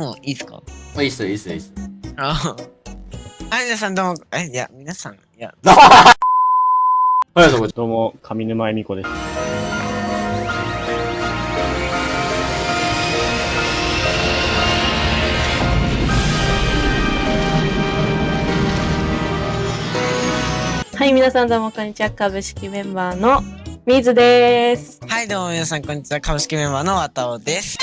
もういいですか？あいいっす、いいっす、いいっす。あはい、皆さんどうも、え、いや、皆さん、いや、はい、どうも。どうも、上沼恵美子です。はい、皆さんどうもこんにちは。株式メンバーのみずです。はい、どうも皆さん、こんにちは。株式メンバーのわたおです。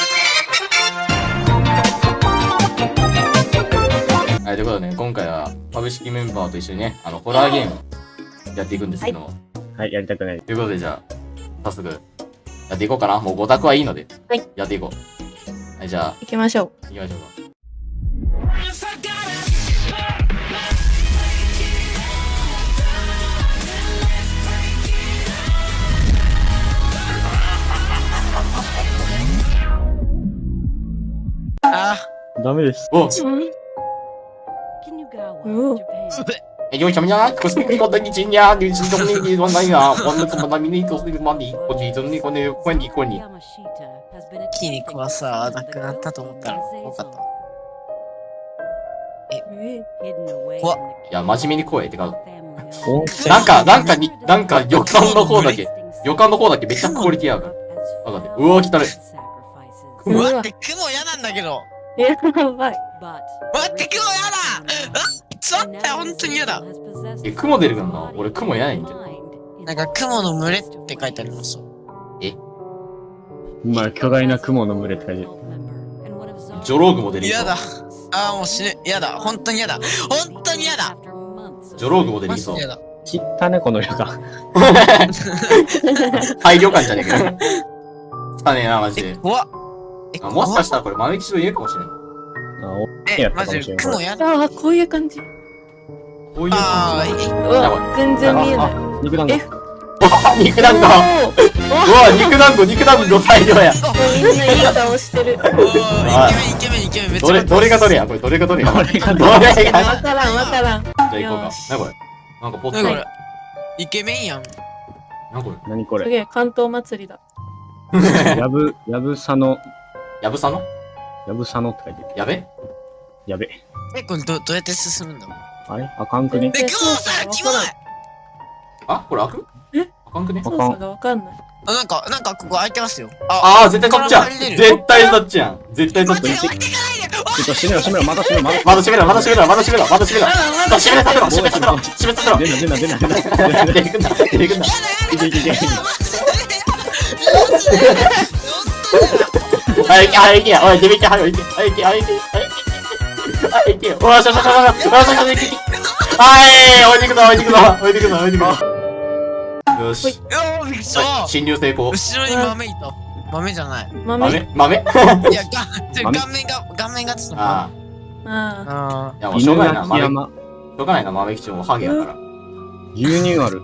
はい、ということでね、今回は株式メンバーと一緒にね、あの、ホラーゲームやっていくんですけども。はい、やりたくない。ということで、じゃあ、早速、やっていこうかな。もう5択はいいので、はいやっていこう。はい、じゃあ、行きましょ行きましょうか。あダメです。おえ、よいしょみな、くすみことにちんや、にちとみにわないな、わんともなみにとすみまに、こじとにこね、こにこに。筋肉はさ、なくなったと思ったら、よかった。え、怖っ。いや、真面目に怖ってか。なんか、なんかに、なんか予感の方だけ、予感の方だけめっちゃクオリティある。わかんな。うわ、汚い。うわ、雲嫌なんだけど。やばい。待って、雲嫌だあちょっと、本当に嫌だ。え、雲出るかな俺雲嫌ないんだよ。なんか、雲の群れって書いてあります。まあ、巨大な雲の群れって書いてる。ジョローグも出る嫌だ。あーもう死ぬ。嫌だ。本当に嫌だ。本当に嫌だ。ジョローグも出マりそう。切ったね、この旅館。廃旅館じゃねえかよ。汚ねえな、マジえ、で。怖っ。え、あもしかししたらこれ豆吉と言えるかもしれない。あ、おえ、マジ雲嫌だ。ああ、こういう感じ。こういうあー、え、うわ、全然見えない。あ、肉団子 肉団子うおわ、肉団子、肉団子大量や。ーみんないい顔してる。イケメン、イケメン、イケメン、めっちゃどれ、どれがどれやこれどれがどれやどれがどどれれがわからん、わからん。じゃあ行こうか。なこれ？なんかポット何これ？イケメンやん。なこ何これ？すげえ、関東祭りだ。れ。やぶ、やぶさの、やぶさの？やぶさのって書いてる。やべ？やべ。え、これど、どうやって進むんだ？あれ？あかんくね？え、雲さん、キモいあ、これ開く？え？あかんくね？あ操作がわかんない。あ、なんか、なんか、ここ開いてますよ。あ、あー、絶対そっちやん絶対そっちやん絶対そっち待って、置いてかないでちょっと閉めろ、閉めろ、また閉めろ、またまだ閉めろ、まだ閉めろ、まだ閉めろ、まだ閉めろ。まだ閉めさせろ、閉めさせろ、閉めさせろ。出な、出な、出な、出な。出てくんな、出てくんな。いけいけいけ。はい、はい、行けや。おい、デビキ、はい、行け。はい、行け、はい、行け。はい、行け。はい、行け。おい、しょしょしょしょ。おい、しょしょ、行け。はい、置いてくぞ、置いてくぞ、置いてくぞ、置いてくぞ。よし。いやー、びっくりしたはい侵入成功。後ろに豆いた。豆じゃない。豆。豆豆いや、が、ちょ豆顔面が、顔面がちょっと。ああああ。いや、もうしょう犬がないな、豆。し鳴山。ょうがないな、豆吉もハゲやから。牛乳ある。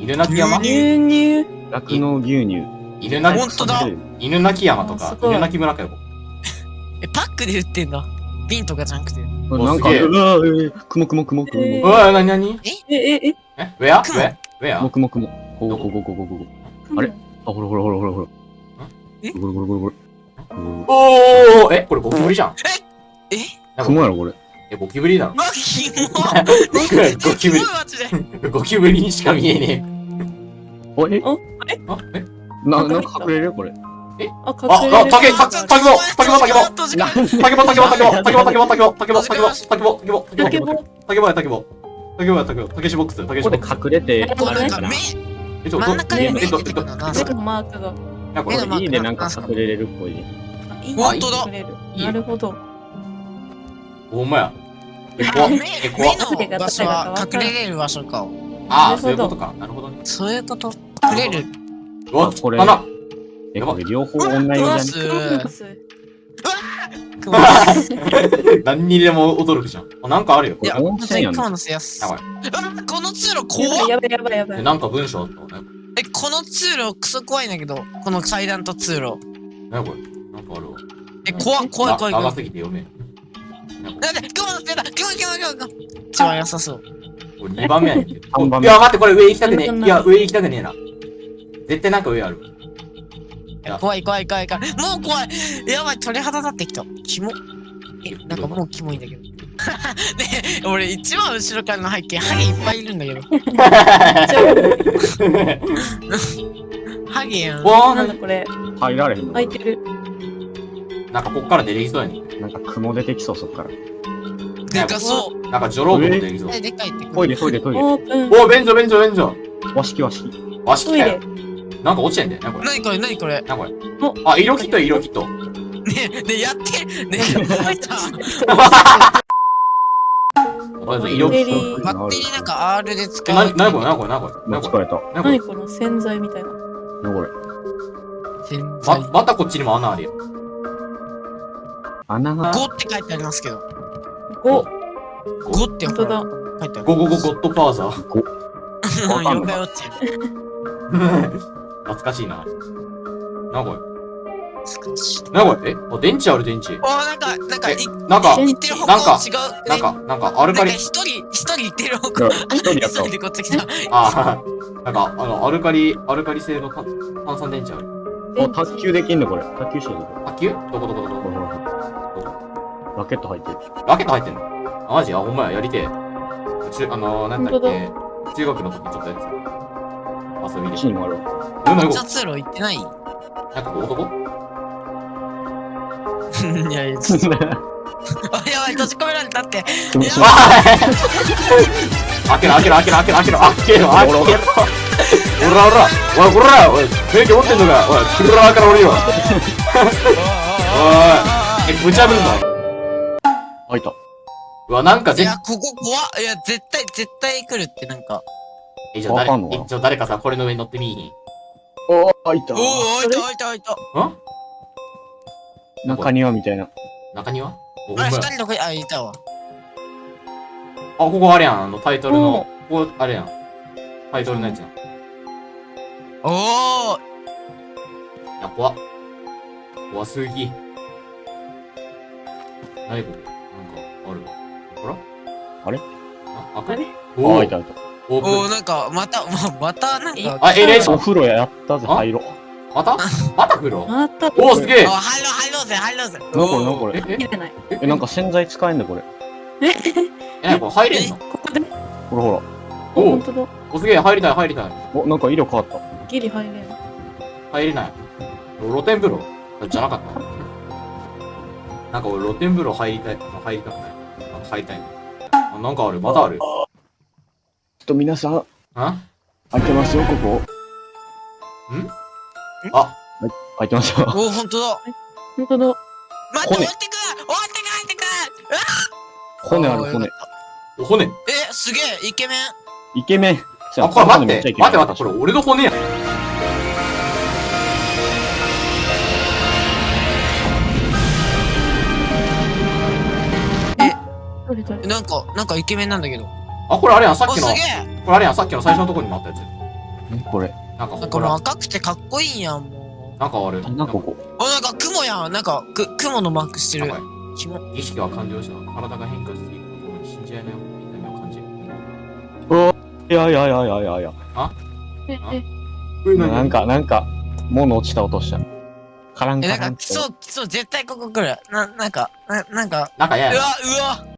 犬鳴山あ。牛乳。酪農牛乳。犬鳴本当だ犬鳴山とか犬鳴村かよ。え、パックで売ってんだ。瓶とかじゃなくて。なんか、うわー、くもくもくもくえも。うわ、なになにえ、え、え、え？ウェア？ウ雲ェア？ウェア？もくもくも。ここここここここ。あれ？あ、ほらほらほらほらほら。え？ほらほらほらほら。おーえ、これゴキブリじゃん。え？なんか雲やろ、これ。え、ゴキブリだろ。わ、キモゴキブリ。ゴキブリにしか見えねおえ？え。あ、え？な、なんか隠れるこれ。あ、あ、あ、隠れる。タケ、タケ、タケボ、タケボ、タケボ、閉じなタケボ、タケボ、タケボ、タケボ、タケボ、タケボ、タケボ、タケボ、タケボ、タケボ、タケボ、タケボ。タケボや、タケボ。タケボや、タケボ、タケシボックス、タケシここで。隠れて、こうなんか目、え、ちょ、真ん中に目えっと、えっと。目のマークが。いや、これいいね、なんか隠れれるっぽい。あいい本当だなるほど。ほんまや。え、怖え、怖っ目の場所は隠れれる場所か。ああ、なるほどそういうことか。なるほどね。そういうこと。隠れる。うわ、これ。え、これ両方オンラインじゃん。何にでも驚くじゃん。あ、なんかあるよ。いや、これ温本当泉やんに雲のせやす。やばいあこの通路や怖っやばいやばいやばえ、い。なんか文章あったね。え、この通路クソ怖いんだけど、この階段と通路。なにこれなんかあるわ。え、怖っ怖い怖い怖長い。すぎて読めん。なんで雲のせだ雲雲雲雲一番良さそう。これ2番目やねん いや、待って、これ上行きたくねえ。いや、上行きたくねえな。絶対なんか上ある。怖い怖い怖い怖い。もう怖い。やばい、鳥肌立ってきた。キモ。え、なんかもうキモいんだけど。ね俺一番後ろからの背景、ハゲいっぱいいるんだけど。ハゲやん。わーなんだこれ。入られへんの？開いてる。なんかこっから出てきそうやねなんか雲出てきそう、そっから。でかそう。なんかジョローブも出てきそうえ、でかいってトイレ、トイレ、トイレ。オープン。お便所便所便所和式、和式。わしトイレ来たよ。なんか落ちてんだよなこれ何これ何これなこれおあ色キット色キットねねやってね 覚えた 色バッテリーバッテリーなんか R で使え、う。なに、なにこれなにこれなにこれなにこれ。なにこれ何この洗剤みたいな。汚れ。洗剤ま、またこっちにも穴あるよ。穴が。5って書いてありますけど。5。5って本当だ。書いてある。ゴゴゴゴッドファーザー。こわかんない妖怪ウォッチ。懐かしいな。なにこれなにこれえ？あ、電池ある電池。おなんか、なんか、なんか、言ってる方向なんか違う。なんか、なんか、アルカリ一人、一人言ってる方向。一人やった急いでこっち来た。ああ、なんか、あの、アルカリ、アルカリ製の炭炭酸電池ある。あ、卓球できんのこれ。卓球しようぜ。卓球？どこどこどこ？どこラケット入ってる。ラケット入ってんの？あ、マジ？あ、ほんまや、やりてえ。中、あのー、なんだっけ、中学の時ちょっとやってた。遊びで。チームある。でもよじゃあ通路行ってない？いなんかこう男？やいや、ちょっと。あ、やばい、閉じ込められたって。気持ちわ開けろ開けろ開けろ開けろ開けろ開けろ開けろおらおらおいこらおい免許持ってんのか？おいクラーから降りろおいえぶち破るんだ開いた。うわなんかぜいや、ここ怖っ。いや、絶対、絶対来るってなんか。えじゃあ誰わかんのかな？えじゃあ誰かさこれの上に乗ってみい？ひんおー、開いた。おお、開いた開いた開いた。ん？中庭みたいな。中庭？あ、や二人の声、あ、いたわ。あここあれやん。あのタイトルの。ここあれやん。タイトルのやつやん。いおお、や怖っ。怖すぎ。何ここなんかあるわ。ほらあれ？あ開く？あれ？おおあ開いた開いオープンおお、なんか、また、ままた、なんか。あ、エレーシた。ョン。お風呂やったぜ、あ入ろう。またまた風呂また。おお、すげえあ、入ろう、入ろうぜ、入ろうぜ。なんこれなんこれ。え、ない。え、え、なんか洗剤使えんだこれ。え、なんか入れんの？ここで？ほらほら。お本当だ。お、すげえ、入りたい、入りたい。お、なんか色変わった。ギリ入れん。入れない。露天風呂？じゃなかったなんか俺露天風呂入りたい。あ入りたくない。なんか入りたいなんかある。またある。と皆さん、あ？開いてますよ、ここ。あ、開いてますよ。おお、ほんとだ。本当だ。待って、骨終わってく終わってく入ってく骨ある骨。お骨。え、すげえ、イケメン。イケメン。あ、これ待って。めっちゃイケメン待って待って、これ俺の骨やん。なんか、なんかイケメンなんだけど。あ、これあれやん。さっお、きの、こ。れあれやん。さっきの最初のとこにもあったやつ。んこれ。なんかなんかもうほら、赤くてかっこいいやん、もう。なんかある。なんかここ。お、なんか雲やん。なんか、く、雲のマークしてる。意識は完了した。体が変化していくとともに信じ合いのような痛みを感じる。いやいやいやいやいやいや。え、え、なんか、なんか、物落ちた音した。カランえ、カランってなんか来。そう、来そう、絶対ここ来る。な、なんか、な、なんか、なんか嫌やうわな。、うわ。